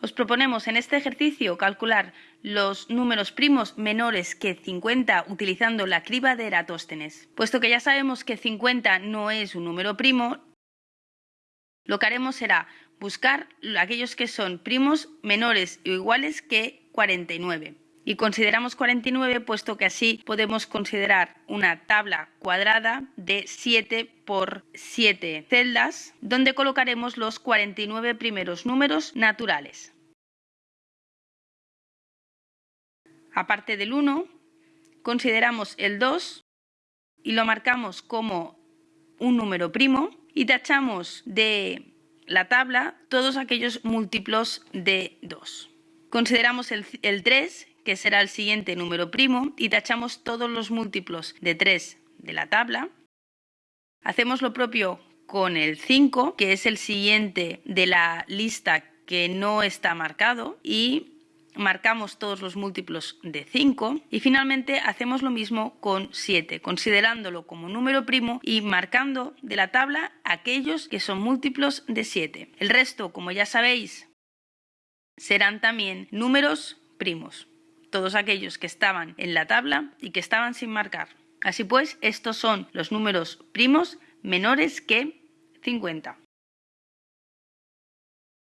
Os proponemos en este ejercicio calcular los números primos menores que 50 utilizando la criba de Eratóstenes. Puesto que ya sabemos que 50 no es un número primo, lo que haremos será buscar aquellos que son primos menores o iguales que 49. Y consideramos 49 puesto que así podemos considerar una tabla cuadrada de 7 por 7 celdas donde colocaremos los 49 primeros números naturales. Aparte del 1, consideramos el 2 y lo marcamos como un número primo y tachamos de la tabla todos aquellos múltiplos de 2. Consideramos el, 3, que será el siguiente número primo, y tachamos todos los múltiplos de 3 de la tabla. Hacemos lo propio con el 5, que es el siguiente de la lista que no está marcado, y marcamos todos los múltiplos de 5 y finalmente hacemos lo mismo con 7, considerándolo como número primo y marcando de la tabla aquellos que son múltiplos de 7. El resto, como ya sabéis, serán también números primos, todos aquellos que estaban en la tabla y que estaban sin marcar. Así pues, estos son los números primos menores que 50.